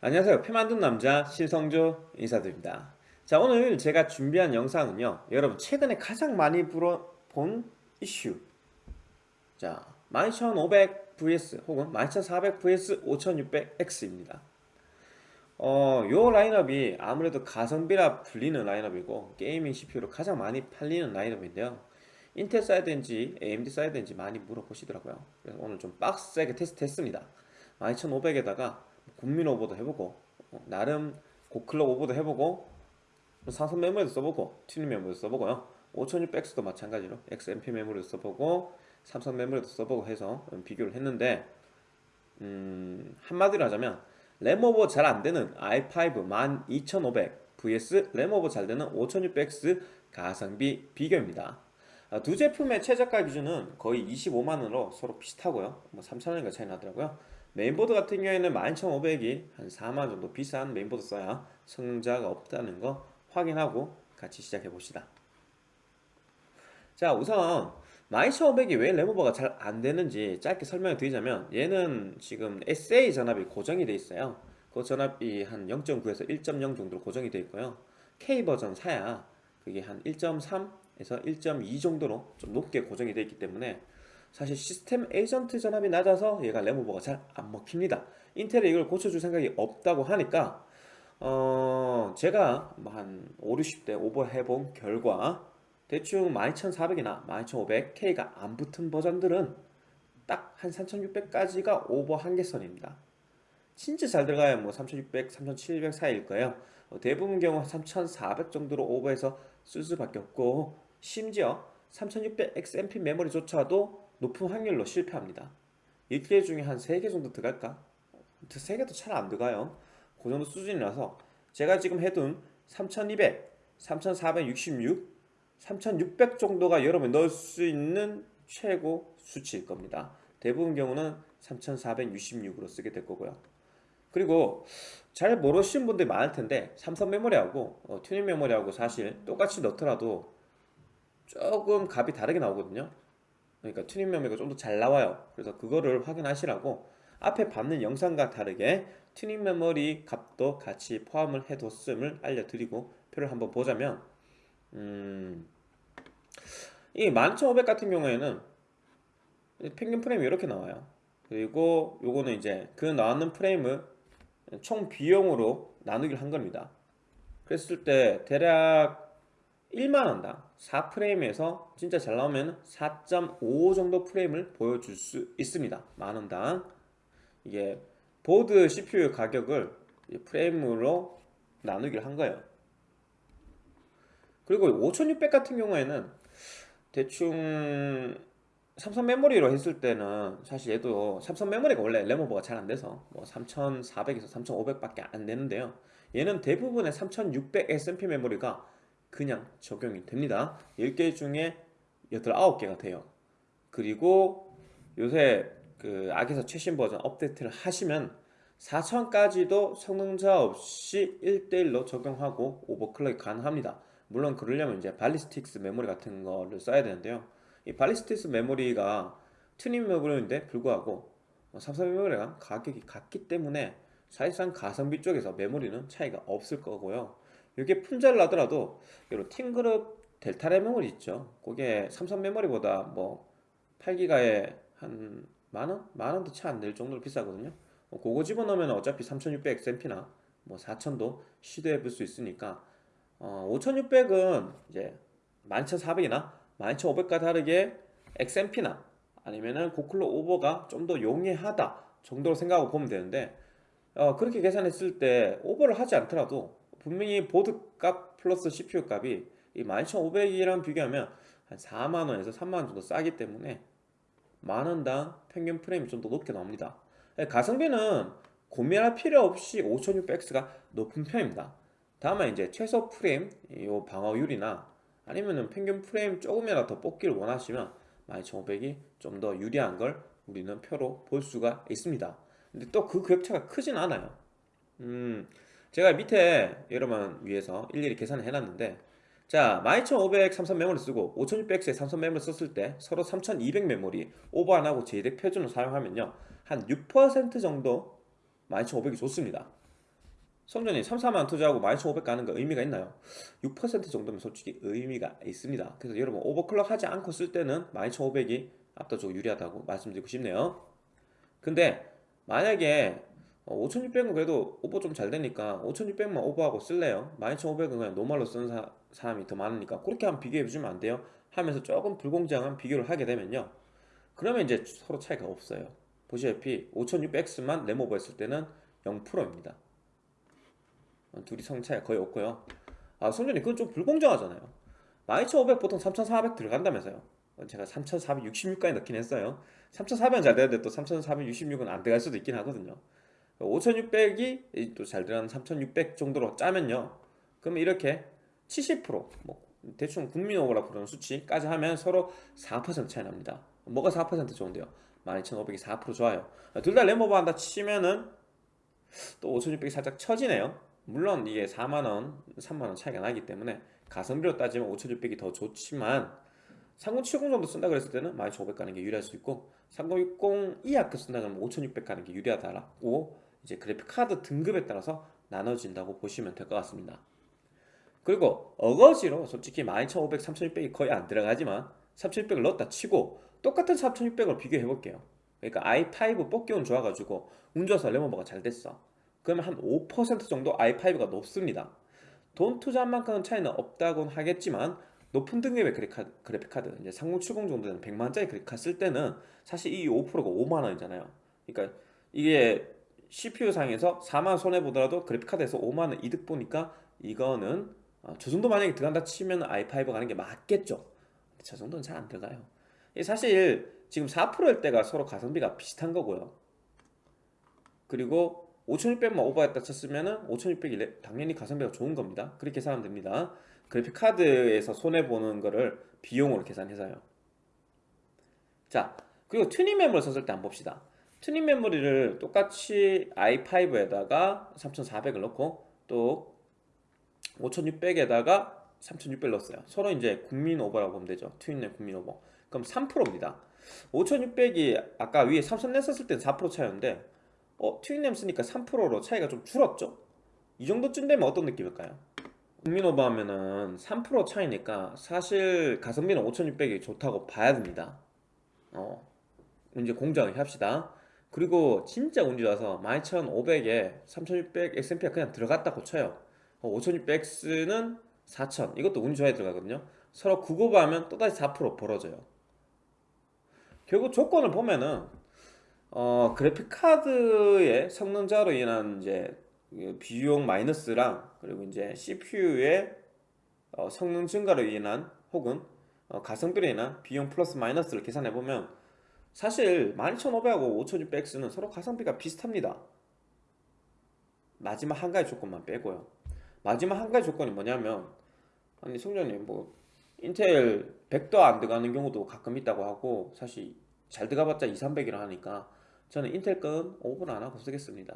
안녕하세요. PC 만든 남자 신성조 인사드립니다. 자 오늘 제가 준비한 영상은요. 여러분 최근에 가장 많이 본 이슈. 자 12500 vs 혹은 12400 vs 5600X입니다. 어, 요 라인업이 아무래도 가성비라 불리는 라인업이고 gaming CPU로 가장 많이 팔리는 라인업인데요. 인텔 사이드인지 AMD 사이드인지 많이 물어보시더라고요. 그래서 오늘 좀 빡세게 테스트 했습니다. 12500에다가 국민 오버도 해보고 어, 나름 고클럭 오버도 해보고 삼성 메모리도 써보고 튜닝 메모리도 써보고요. 5600X도 마찬가지로 XMP 메모리도 써보고 삼성 메모리도 써보고 해서 비교를 했는데 음, 한마디로 하자면 램 오버 잘 안되는 i5 12500 vs 램 오버 잘 되는 5600X 가성비 비교입니다. 아, 두 제품의 최저가 기준은 거의 25만원으로 서로 비슷하고요. 뭐 3천원인가 차이 나더라고요 메인보드 같은 경우에는 12500이 한 4만원 정도 비싼 메인보드 써야 성능 저하가 없다는 거 확인하고 같이 시작해 봅시다. 자 우선 12500이 왜 램오버가 잘 안되는지 짧게 설명을 드리자면 얘는 지금 SA 전압이 고정이 되어 있어요. 그 전압이 한 0.9에서 1.0 정도로 고정이 되어 있고요. K버전 사야 그게 한 1.3에서 1.2 정도로 좀 높게 고정이 되어 있기 때문에 사실 시스템 에이전트 전압이 낮아서 얘가 램오버가 잘 안 먹힙니다. 인텔에 이걸 고쳐줄 생각이 없다고 하니까 어 제가 뭐한 5, 60대 오버해본 결과 대충 12400이나 12500K가 안 붙은 버전들은 딱 한 3600까지가 오버 한계선입니다. 진짜 잘 들어가야 뭐 3600, 3700 사이일 거예요. 어, 대부분 경우 3400 정도로 오버해서 쓸 수밖에 없고 심지어 3600 XMP 메모리조차도 높은 확률로 실패합니다. 1개 중에 한 3개 정도 들어갈까? 3개도 잘 안 들어가요. 그 정도 수준이라서 제가 지금 해둔 3200, 3466, 3600 정도가 여러분 넣을 수 있는 최고 수치일 겁니다. 대부분 경우는 3466으로 쓰게 될 거고요. 그리고 잘 모르시는 분들이 많을 텐데 삼성 메모리하고 어, 튜닝 메모리하고 사실 똑같이 넣더라도 조금 값이 다르게 나오거든요 그러니까 튜닝 메모리가 좀 더 잘 나와요. 그래서 그거를 확인하시라고 앞에 봤던 영상과 다르게 튜닝 메모리 값도 같이 포함을 해뒀음을 알려드리고 표를 한번 보자면 음, 이 12500 같은 경우에는 평균 프레임이 이렇게 나와요. 그리고 요거는 이제 그 나왔는 프레임을 총 비용으로 나누기를 한 겁니다. 그랬을 때 대략 1만원당 4프레임에서 진짜 잘 나오면 4.5 정도 프레임을 보여줄 수 있습니다. 만원당. 이게 보드 CPU 가격을 프레임으로 나누기를 한 거예요. 그리고 5600 같은 경우에는 대충 삼성 메모리로 했을 때는 사실 얘도 삼성 메모리가 원래 램오버가 잘 안돼서 뭐 3400에서 3500 밖에 안 되는데요. 얘는 대부분의 3600 SMP 메모리가 그냥 적용이 됩니다. 10개 중에 8, 9개가 돼요. 그리고 요새 그 악에서 최신 버전 업데이트를 하시면 4000까지도 성능자 없이 1대1로 적용하고 오버클럭이 가능합니다. 물론 그러려면 이제 발리스틱스 메모리 같은 거를 써야 되는데요. 이 발리스틱스 메모리가 튜닝 메모리인데 불구하고 삼성 메모리랑 가격이 같기 때문에 사실상 가성비 쪽에서 메모리는 차이가 없을 거고요 이게 품절을 하더라도 이런 팀그룹 델타 메모리 있죠 그게 삼성 메모리보다 뭐 8기가에 한 만원? 만원도 채 안 될 정도로 비싸거든요 뭐 그거 집어넣으면 어차피 3600XMP나 뭐 4000도 시도해 볼 수 있으니까 어, 5600은 이제 12400이나 12500과 다르게 XMP나 아니면은 고클로 오버가 좀 더 용이하다 정도로 생각하고 보면 되는데 어, 그렇게 계산했을 때 오버를 하지 않더라도 분명히 보드 값 플러스 CPU 값이 이 12500이랑 비교하면 한 4만원에서 3만원 정도 싸기 때문에 만원당 평균 프레임이 좀 더 높게 나옵니다. 예, 가성비는 고민할 필요 없이 5600X가 높은 편입니다. 다만 이제 최소 프레임 요 방어율이나 아니면은 평균 프레임 조금이라도 더 뽑기를 원하시면 12500이 좀 더 유리한 걸 우리는 표로 볼 수가 있습니다. 근데 또 그 격차가 크진 않아요. 음, 제가 밑에 여러분 위해서 일일이 계산을 해놨는데 자 12500 삼성 메모리 쓰고 5600X에 삼성 메모리 썼을 때 서로 3200 메모리 오버 안 하고 JEDEC 표준을 사용하면요 한 6% 정도 12500이 좋습니다 성전이 3, 4만 투자하고 12,500 가는 거 의미가 있나요? 6% 정도면 솔직히 의미가 있습니다. 그래서 여러분 오버클럭 하지 않고 쓸 때는 12,500이 압도적으로 유리하다고 말씀드리고 싶네요. 근데 만약에 5,600은 그래도 오버 좀 잘 되니까 5,600만 오버하고 쓸래요? 12,500은 그냥 노말로 쓰는 사, 사람이 더 많으니까 그렇게 한번 비교해 주면 안 돼요? 하면서 조금 불공정한 비교를 하게 되면요. 그러면 이제 서로 차이가 없어요. 보시다시피 5600X만 레모버 했을 때는 0%입니다. 둘이 성 차이가 거의 없고요. 아, 성전이 그건 좀 불공정하잖아요. 12500 보통 3400 들어간다면서요. 제가 3466까지 넣긴 했어요. 3400은 잘 되는데 또 3466은 안 들어갈 수도 있긴 하거든요. 5600이 또 잘 들어가는 3600 정도로 짜면요. 그러면 이렇게 70%뭐 대충 국민 오버라 부르는 수치까지 하면 서로 4% 차이 납니다. 뭐가 4% 좋은데요? 12500이 4% 좋아요. 둘 다 램오버 한다 치면은 또 5600이 살짝 처지네요. 물론 이게 4만원, 3만원 차이가 나기 때문에 가성비로 따지면 5600이 더 좋지만 3070 정도 쓴다 그랬을 때는 12500 가는 게 유리할 수 있고 3060 이하 급 쓴다 그러면 5600 가는 게 유리하다라고 이제 그래픽 카드 등급에 따라서 나눠진다고 보시면 될 것 같습니다. 그리고 어거지로 솔직히 12500, 3600이 거의 안 들어가지만 3600을 넣었다 치고 똑같은 3600을 비교해 볼게요. 그러니까 i5 뽑기운 좋아가지고 운 좋아서 레모버가 잘 됐어. 그러면 한 5% 정도 i5가 높습니다. 돈 투자한 만큼은 차이는 없다곤 하겠지만 높은 등급의 그래픽 카드 이제 3070 정도 되는 100만짜리 그래픽 카드 쓸 때는 사실 이 5%가 5만원이잖아요. 그러니까 이게 CPU 상에서 4만원 손해보더라도 그래픽카드에서 5만원 이득 보니까 이거는 어, 저 정도 만약에 들어간다 치면 i5 가는 게 맞겠죠. 저 정도는 잘 안 들어가요. 사실 지금 4%일 때가 서로 가성비가 비슷한 거고요. 그리고 5600만 오버했다 쳤으면은 5600이 당연히 가성비가 좋은 겁니다. 그렇게 계산하면 됩니다. 그래픽 카드에서 손해 보는 거를 비용으로 계산해서요. 자, 그리고 튜닝 메모리를 썼을 때 한번 봅시다. 튜닝 메모리를 똑같이 i5에다가 3400을 넣고 또 5600에다가 3600 넣었어요. 서로 이제 국민 오버라고 보면 되죠. 튜닝 국민 오버. 그럼 3%입니다. 5600이 아까 위에 삼성 넣었을 때는 4% 차이였는데 어, 튜닝램 쓰니까 3%로 차이가 좀 줄었죠? 이 정도쯤 되면 어떤 느낌일까요? 국민 오버 하면은 3% 차이니까 사실 가성비는 5600이 좋다고 봐야 됩니다. 어, 이제 공정을 합시다. 그리고 진짜 운이 좋아서 12500에 3600 XMP가 그냥 들어갔다고 쳐요. 5600X는 4000 이것도 운이 좋아야 들어가거든요. 서로 구고하면 또다시 4% 벌어져요. 결국 조건을 보면은 어, 그래픽 카드의 성능자로 인한 이제 비용 마이너스랑 그리고 이제 CPU의 어, 성능 증가로 인한 혹은 어, 가성비로 인한 비용 플러스 마이너스를 계산해 보면 사실 12500하고 5600X는 서로 가성비가 비슷합니다. 마지막 한 가지 조건만 빼고요. 마지막 한 가지 조건이 뭐냐면 아니 송장님 뭐 인텔 100도 안 들어가는 경우도 가끔 있다고 하고 사실 잘 들어가봤자 2, 300이라 하니까 저는 인텔 건 오븐 안 하고 쓰겠습니다.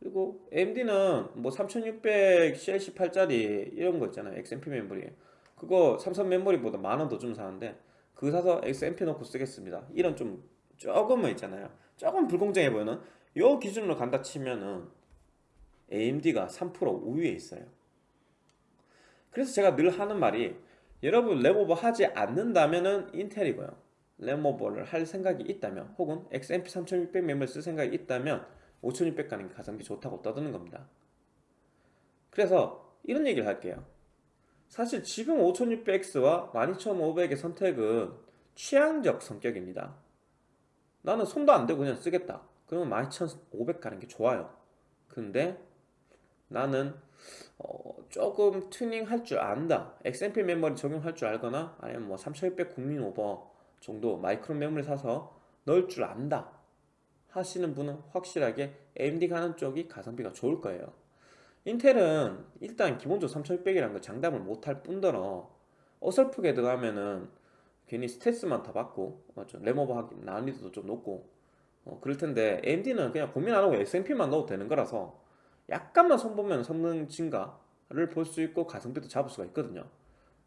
그리고 AMD는 뭐 3600 CL18짜리 이런 거 있잖아요. XMP 메모리. 그거 삼성 메모리보다 만 원 더 주고 사는데 그거 사서 XMP 넣고 쓰겠습니다. 이런 좀 조금은 있잖아요. 조금 불공정해 보이는 요 기준으로 간다 치면은 AMD가 3% 우위에 있어요. 그래서 제가 늘 하는 말이 여러분 램오버 하지 않는다면은 인텔이고요. 램오버를 할 생각이 있다면 혹은 XMP 3600 메모리 쓸 생각이 있다면 5600 가는 게 가성비 좋다고 떠드는 겁니다. 그래서 이런 얘기를 할게요. 사실 지금 5600X와 12500의 선택은 취향적 성격입니다. 나는 손도 안 대고 그냥 쓰겠다. 그러면 12500 가는 게 좋아요. 근데 나는 어, 조금 튜닝 할 줄 안다. XMP 메모리 적용할 줄 알거나 아니면 뭐 3600 국민 오버 정도 마이크론 메모리 사서 넣을 줄 안다. 하시는 분은 확실하게 AMD 가는 쪽이 가성비가 좋을 거예요. 인텔은 일단 기본적으로 3600이라는 걸 장담을 못할 뿐더러 어설프게 들어가면은 괜히 스트레스만 더 받고 맞죠? 램오버 하기 난이도도 좀 높고 어, 그럴 텐데 AMD는 그냥 고민 안 하고 XMP만 넣어도 되는 거라서 약간만 손보면 성능 증가를 볼 수 있고 가성비도 잡을 수가 있거든요.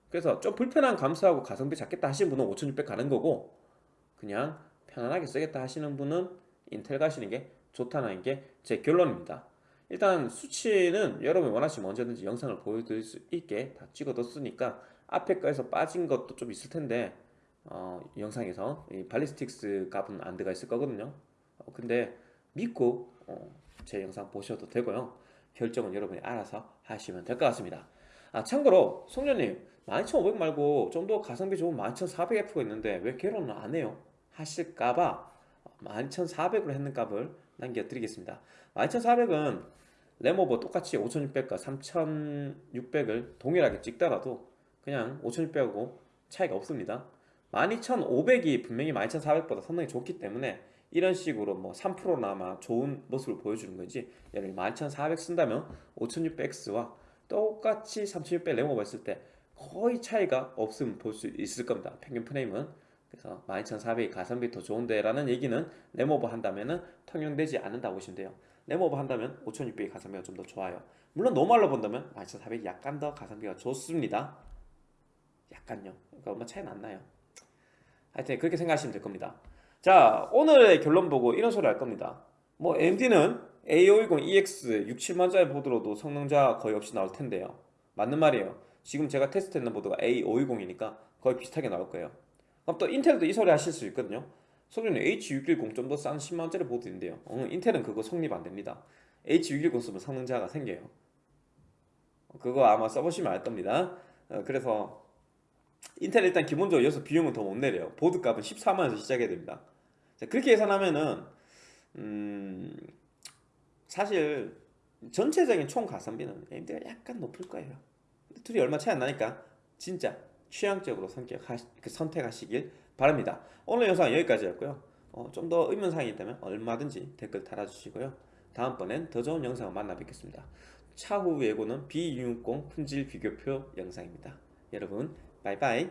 그래서 좀 불편한 감수하고 가성비 잡겠다 하시는 분은 5600 가는 거고 그냥 편안하게 쓰겠다 하시는 분은 인텔 가시는 게 좋다는 게 제 결론입니다. 일단 수치는 여러분이 원하시면 언제든지 영상을 보여드릴 수 있게 다 찍어뒀으니까 앞에 거에서 빠진 것도 좀 있을 텐데 어, 영상에서 이 발리스틱스 값은 안 들어가 있을 거거든요. 어, 근데 믿고 어, 제 영상 보셔도 되고요. 결정은 여러분이 알아서 하시면 될 것 같습니다. 아 참고로 송년님 12500 말고 좀 더 가성비 좋은 12400F가 있는데 왜 결혼을 안 해요? 하실까봐 12400으로 했는 값을 남겨드리겠습니다 12400은 레모버 똑같이 5600과 3600을 동일하게 찍더라도 그냥 5600하고 차이가 없습니다. 12500이 분명히 12400보다 상당히 좋기 때문에 이런 식으로 뭐 3%나마 좋은 모습을 보여주는 거지. 예를 들어 12400 쓴다면 5600X와 똑같이 3600 레모버 했을 때 거의 차이가 없음 볼 수 있을 겁니다. 평균 프레임은. 그래서 12400이 가성비 더 좋은데 라는 얘기는 램오버 한다면은 통용되지 않는다고 보시면 돼요 램오버 한다면 5600이 가성비가 좀 더 좋아요. 물론 normal로 본다면 12400이 약간 더 가성비가 좋습니다. 약간요. 그러니까 얼마 차이는 안 나요? 하여튼 그렇게 생각하시면 될 겁니다. 자 오늘의 결론 보고 이런 소리 할 겁니다. 뭐 AMD는 A520에 6, 7만짜리 보드로도 성능차 거의 없이 나올 텐데요. 맞는 말이에요. 지금 제가 테스트하는 보드가 A520이니까 거의 비슷하게 나올 거예요. 그럼 또 인텔도 이 소리 하실 수 있거든요 소리는 H610 좀 더 싼 10만원짜리 보드 인데요. 어, 인텔은 그거 성립 안 됩니다. H610 쓰면 성능 차가 생겨요. 그거 아마 써보시면 알 겁니다. 어, 그래서 인텔 일단 기본적으로 여기서 비용은 더 못 내려요. 보드 값은 14만원에서 시작해야 됩니다. 자, 그렇게 계산하면은 음, 사실 전체적인 총 가성비는 AMD가 약간 높을 거예요. 둘이 얼마 차이 안 나니까 진짜 취향적으로 그 선택하시길 바랍니다. 오늘 영상 여기까지였고요. 어, 좀 더 의문사항이 있다면 얼마든지 댓글 달아주시고요. 다음번엔 더 좋은 영상을 만나 뵙겠습니다. 차후 예고는 B660 품질 비교표 영상입니다. 여러분 바이바이